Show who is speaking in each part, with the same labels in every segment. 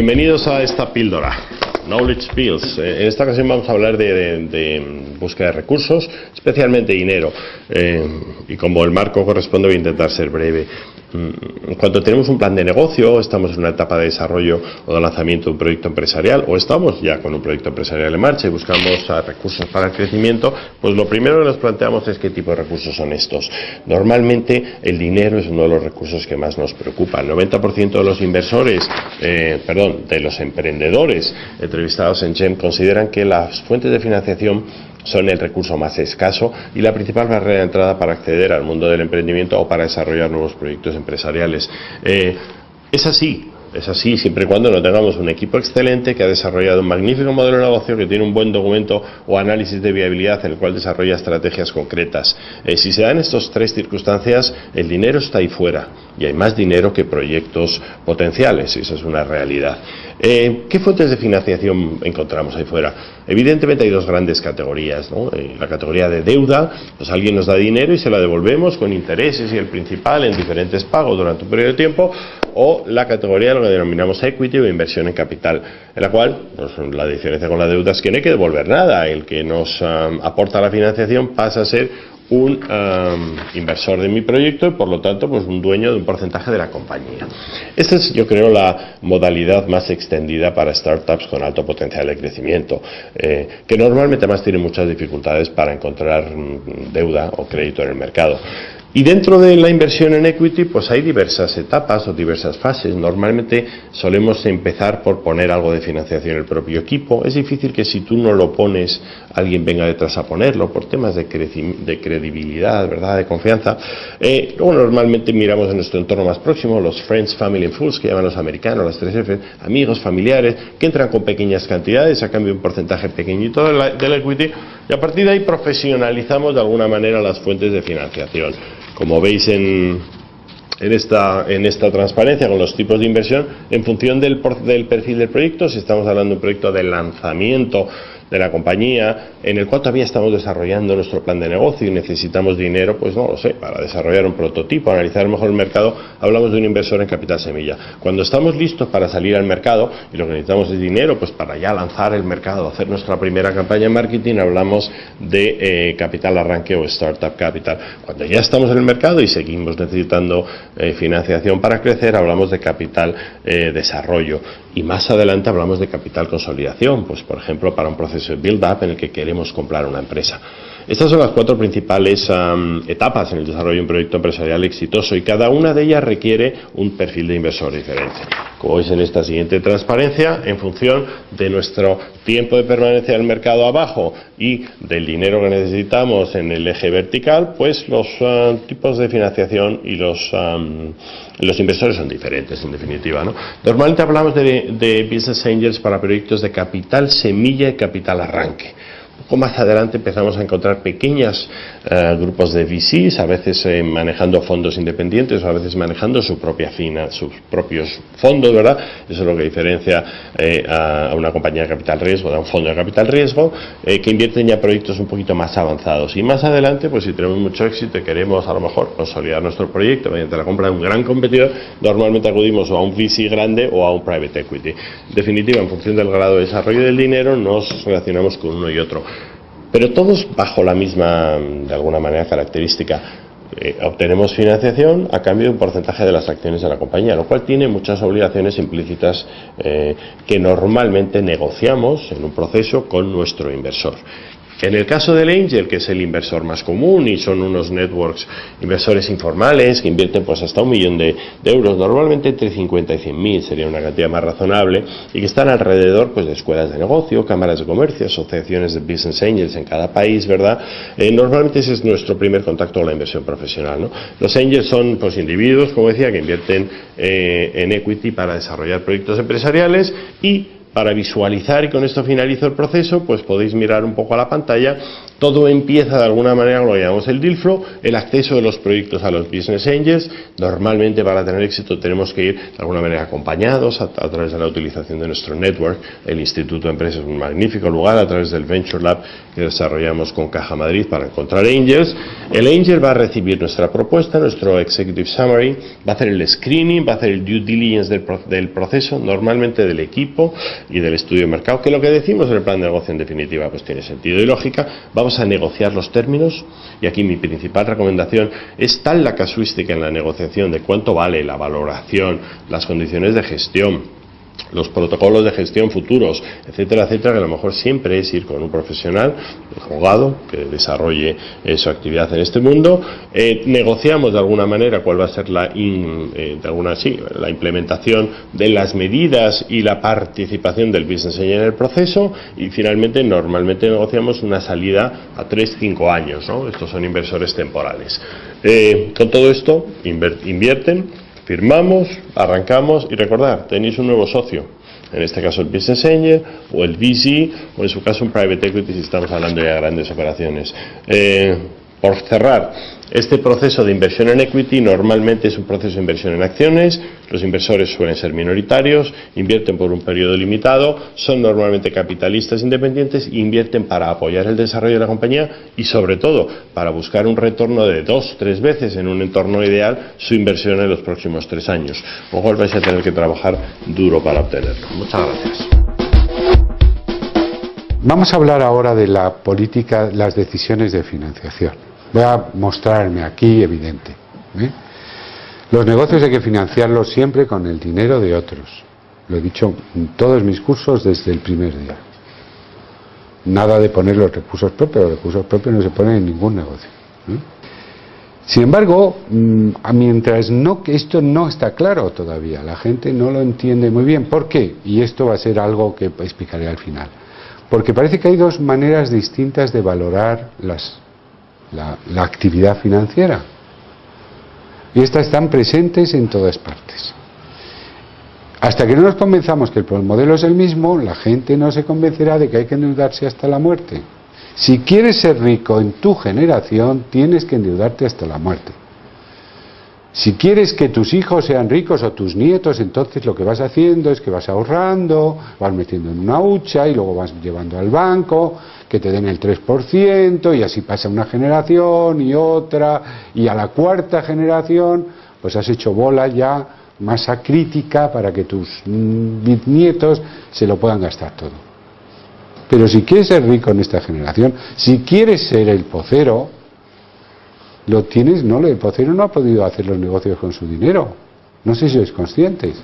Speaker 1: Bienvenidos a esta píldora. Knowledge Pills. Eh, en esta ocasión vamos a hablar de, búsqueda de recursos, especialmente dinero. Eh, y como el marco corresponde, voy a intentar ser breve. Mm, cuando tenemos un plan de negocio, estamos en una etapa de desarrollo o de lanzamiento de un proyecto empresarial, o estamos ya con un proyecto empresarial en marcha y buscamos recursos para el crecimiento, pues lo primero que nos planteamos es qué tipo de recursos son estos. Normalmente el dinero es uno de los recursos que más nos preocupa. El 90% de los inversores, eh, perdón, de los emprendedores entrevistados en GEM consideran que las fuentes de financiación son el recurso más escaso y la principal barrera de entrada para acceder al mundo del emprendimiento o para desarrollar nuevos proyectos empresariales. Eh, es así, es así siempre y cuando no tengamos un equipo excelente que ha desarrollado un magnífico modelo de negocio, que tiene un buen documento o análisis de viabilidad en el cual desarrolla estrategias concretas. Eh, si se dan estas tres circunstancias, el dinero está ahí fuera y hay más dinero que proyectos potenciales, y eso es una realidad. Eh, ¿Qué fuentes de financiación encontramos ahí fuera? Evidentemente hay dos grandes categorías. ¿no? Eh, la categoría de deuda, pues alguien nos da dinero y se la devolvemos con intereses y el principal en diferentes pagos durante un periodo de tiempo, o la categoría de lo que denominamos equity o inversión en capital, en la cual pues, la diferencia con la deuda es que no hay que devolver nada. El que nos um, aporta la financiación pasa a ser un inversor de mi proyecto y por lo tanto pues un dueño de un porcentaje de la compañía. Esta es yo creo la modalidad más extendida para startups con alto potencial de crecimiento, eh, que normalmente más tienen muchas dificultades para encontrar mm, deuda o crédito en el mercado. Y dentro de la inversión en equity, pues hay diversas etapas o diversas fases. Normalmente solemos empezar por poner algo de financiación en el propio equipo. Es difícil que si tú no lo pones, alguien venga detrás a ponerlo por temas de, de credibilidad, ¿verdad? De confianza. Eh, luego normalmente miramos en nuestro entorno más próximo, los friends, family and fools, que llaman los americanos, las tres F, amigos, familiares, que entran con pequeñas cantidades a cambio un porcentaje pequeñito del equity. Y a partir de ahí profesionalizamos de alguna manera las fuentes de financiación. Como veis en, en esta, en esta transparencia con los tipos de inversión, en función del, del perfil del proyecto, si estamos hablando de un proyecto de lanzamiento de la compañía, en el cual todavía estamos desarrollando nuestro plan de negocio y necesitamos dinero, pues no lo sé, para desarrollar un prototipo, analizar mejor el mercado, hablamos de un inversor en capital semilla. Cuando estamos listos para salir al mercado y lo que necesitamos es dinero, pues para ya lanzar el mercado, hacer nuestra primera campaña en marketing, hablamos de eh, capital arranque o startup capital. Cuando ya estamos en el mercado y seguimos necesitando eh, financiación para crecer, hablamos de capital eh, desarrollo. Y más adelante hablamos de capital consolidación, pues por ejemplo para un proceso de build-up en el que queremos comprar una empresa. Estas son las cuatro principales etapas en el desarrollo de un proyecto empresarial exitoso y cada una de ellas requiere un perfil de inversor diferente. Como veis en esta siguiente transparencia, en función de nuestro tiempo de permanencia en el mercado abajo y del dinero que necesitamos en el eje vertical, pues los tipos de financiación y los, los inversores son diferentes, en definitiva. ¿no? Normalmente hablamos de, de business angels para proyectos de capital semilla y capital arranque más adelante empezamos a encontrar pequeños eh, grupos de VCs, a veces eh, manejando fondos independientes o a veces manejando su propia fina, sus propios fondos, ¿verdad? Eso es lo que diferencia eh, a una compañía de capital riesgo de un fondo de capital riesgo, que invierten ya proyectos un poquito más avanzados. Y más adelante, pues si tenemos mucho éxito y queremos a lo mejor consolidar nuestro proyecto mediante la compra de un gran competidor, normalmente acudimos o a un VC grande o a un private equity. En definitiva, en función del grado de desarrollo del dinero, nos relacionamos con uno y otro pero todos bajo la misma, de alguna manera, característica. Eh, obtenemos financiación a cambio de un porcentaje de las acciones de la compañía, lo cual tiene muchas obligaciones implícitas eh, que normalmente negociamos en un proceso con nuestro inversor. En el caso del Angel, que es el inversor más común y son unos networks inversores informales que invierten pues hasta un millón de, euros, normalmente entre 50 y 100 mil sería una cantidad más razonable y que están alrededor pues de escuelas de negocio, cámaras de comercio, asociaciones de business angels en cada país, ¿verdad? Eh, normalmente ese es nuestro primer contacto con la inversión profesional, ¿no? Los angels son pues individuos, como decía, que invierten eh, en equity para desarrollar proyectos empresariales y para visualizar, y con esto finalizo el proceso, pues podéis mirar un poco a la pantalla Todo empieza de alguna manera, lo llamamos el deal flow, el acceso de los proyectos a los business angels. Normalmente para tener éxito tenemos que ir de alguna manera acompañados a, través de la utilización de nuestro network. El Instituto de Empresas es un magnífico lugar a través del Venture Lab que desarrollamos con Caja Madrid para encontrar angels. El angel va a recibir nuestra propuesta, nuestro executive summary, va a hacer el screening, va a hacer el due diligence del, del proceso, normalmente del equipo y del estudio de mercado, que lo que decimos en el plan de negocio en definitiva pues tiene sentido y lógica. Vamos a negociar los términos. Y aquí mi principal recomendación es tal la casuística en la negociación de cuánto vale la valoración, las condiciones de gestión, los protocolos de gestión futuros, etcétera, etcétera, que a lo mejor siempre es ir con un profesional, un abogado, que desarrolle eh, su actividad en este mundo. Eh, negociamos de alguna manera cuál va a ser la, eh, de alguna, sí, la implementación de las medidas y la participación del business en el proceso y finalmente normalmente negociamos una salida a 3-5 años. ¿no? Estos son inversores temporales. con todo esto invierten Firmamos, arrancamos y recordar, tenéis un nuevo socio. En este caso el Business Angel o el VC o en su caso un Private Equity si estamos hablando ya de grandes operaciones. Eh, por cerrar, este proceso de inversión en equity normalmente es un proceso de inversión en acciones, los inversores suelen ser minoritarios, invierten por un periodo limitado, son normalmente capitalistas independientes e invierten para apoyar el desarrollo de la compañía y sobre todo para buscar un retorno de dos, tres veces en un entorno ideal su inversión en los próximos tres años. Ojo, vais a tener que trabajar duro para obtenerlo. Muchas gracias.
Speaker 2: Vamos a hablar ahora de la política, las decisiones de financiación. Voy a mostrarme aquí evidente. ¿eh? Los negocios hay que financiarlos siempre con el dinero de otros. Lo he dicho en todos mis cursos desde el primer día. Nada de poner los recursos propios. Los recursos propios no se ponen en ningún negocio. ¿eh? Sin embargo, mm, mientras no, esto no está claro todavía, la gente no lo entiende muy bien. ¿Por qué? Y esto va a ser algo que explicaré al final. Porque parece que hay dos maneras distintas de valorar las la, actividad financiera. Y estas están presentes en todas partes. Hasta que no nos convenzamos que el modelo es el mismo, la gente no se convencerá de que hay que endeudarse hasta la muerte. Si quieres ser rico en tu generación, tienes que endeudarte hasta la muerte. Si quieres que tus hijos sean ricos o tus nietos, entonces lo que vas haciendo es que vas ahorrando, vas metiendo en una hucha y luego vas llevando al banco que te den el 3% y así pasa una generación y otra y a la cuarta generación pues has hecho bola ya masa crítica para que tus nietos se lo puedan gastar todo. Pero si quieres ser rico en esta generación, si quieres ser el pocero, lo tienes, no, el pocero no ha podido hacer los negocios con su dinero. No sé si sois conscientes.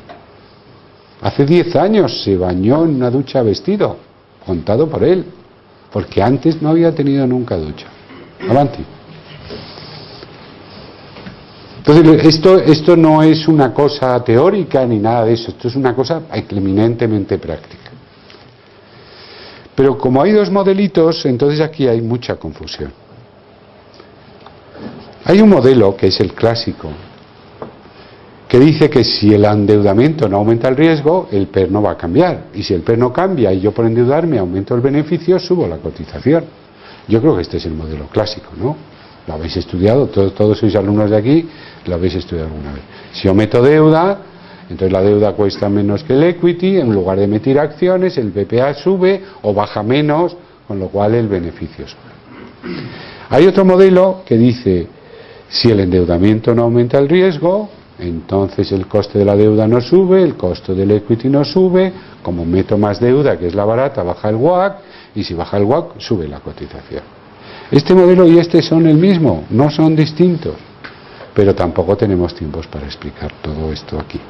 Speaker 2: Hace 10 años se bañó en una ducha vestido, contado por él porque antes no había tenido nunca ducha. Avanti. Entonces, esto, esto no es una cosa teórica ni nada de eso, esto es una cosa eminentemente práctica. Pero como hay dos modelitos, entonces aquí hay mucha confusión. Hay un modelo que es el clásico, que dice que si el endeudamiento no aumenta el riesgo, el PER no va a cambiar. Y si el PER no cambia y yo por endeudarme aumento el beneficio, subo la cotización. Yo creo que este es el modelo clásico, ¿no? Lo habéis estudiado, todos, sois alumnos de aquí, lo habéis estudiado alguna vez. Si yo meto deuda, entonces la deuda cuesta menos que el equity, en lugar de emitir acciones, el BPA sube o baja menos, con lo cual el beneficio sube. Hay otro modelo que dice, si el endeudamiento no aumenta el riesgo, entonces el coste de la deuda no sube, el costo del equity no sube, como meto más deuda, que es la barata, baja el WAC, y si baja el WAC, sube la cotización. Este modelo y este son el mismo, no son distintos, pero tampoco tenemos tiempos para explicar todo esto aquí.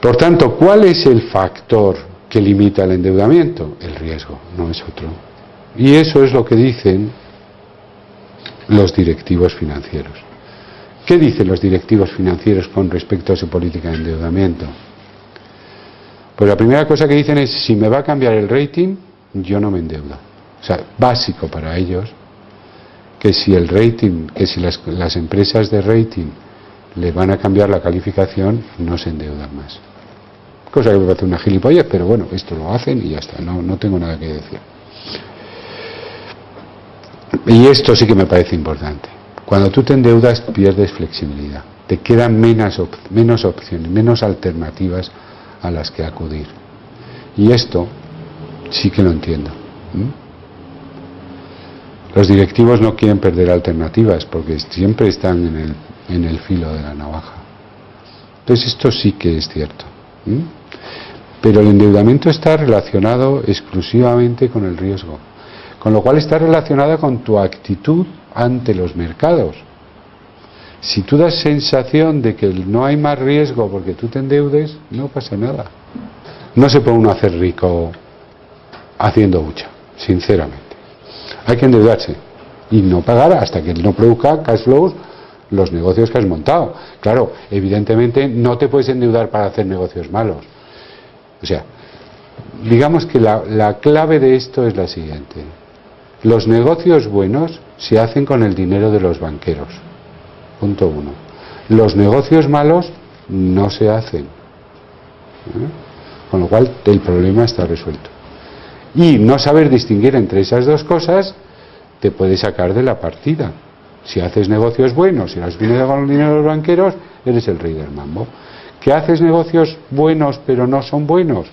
Speaker 2: Por tanto, ¿cuál es el factor que limita el endeudamiento? El riesgo, no es otro. Y eso es lo que dicen los directivos financieros. ¿Qué dicen los directivos financieros con respecto a su política de endeudamiento? Pues la primera cosa que dicen es, si me va a cambiar el rating, yo no me endeudo. O sea, básico para ellos, que si el rating, que si las, las empresas de rating le van a cambiar la calificación, no se endeudan más. cosa que me parece una gilipollez, pero bueno, esto lo hacen y ya está, no, no tengo nada que decir. Y esto sí que me parece importante. Cuando tú te endeudas pierdes flexibilidad, te quedan menos, menos opciones, menos alternativas a las que acudir. Y esto sí que lo entiendo. Los directivos no quieren perder alternativas porque siempre están en el, en el filo de la navaja. Entonces esto sí que es cierto. Pero el endeudamiento está relacionado exclusivamente con el riesgo, con lo cual está relacionado con tu actitud ante los mercados. Si tú das sensación de que no hay más riesgo porque tú te endeudes, no pasa nada. No se puede uno hacer rico haciendo mucha, sinceramente. Hay que endeudarse y no pagar hasta que no produzca cash flows los negocios que has montado. Claro, evidentemente no te puedes endeudar para hacer negocios malos. O sea, digamos que la clave de esto es la siguiente. Los negocios buenos se hacen con el dinero de los banqueros. Punto uno. Los negocios malos no se hacen. ¿Eh? Con lo cual el problema está resuelto. Y no saber distinguir entre esas dos cosas te puede sacar de la partida. Si haces negocios buenos, si has dinero con el dinero de los banqueros, eres el rey del mambo. ¿Que haces negocios buenos pero no son buenos?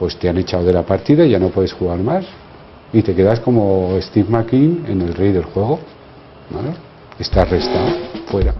Speaker 2: Pues te han echado de la partida y ya no puedes jugar más. Y te quedas como Steve McQueen en el rey del juego. Estás restado, fuera.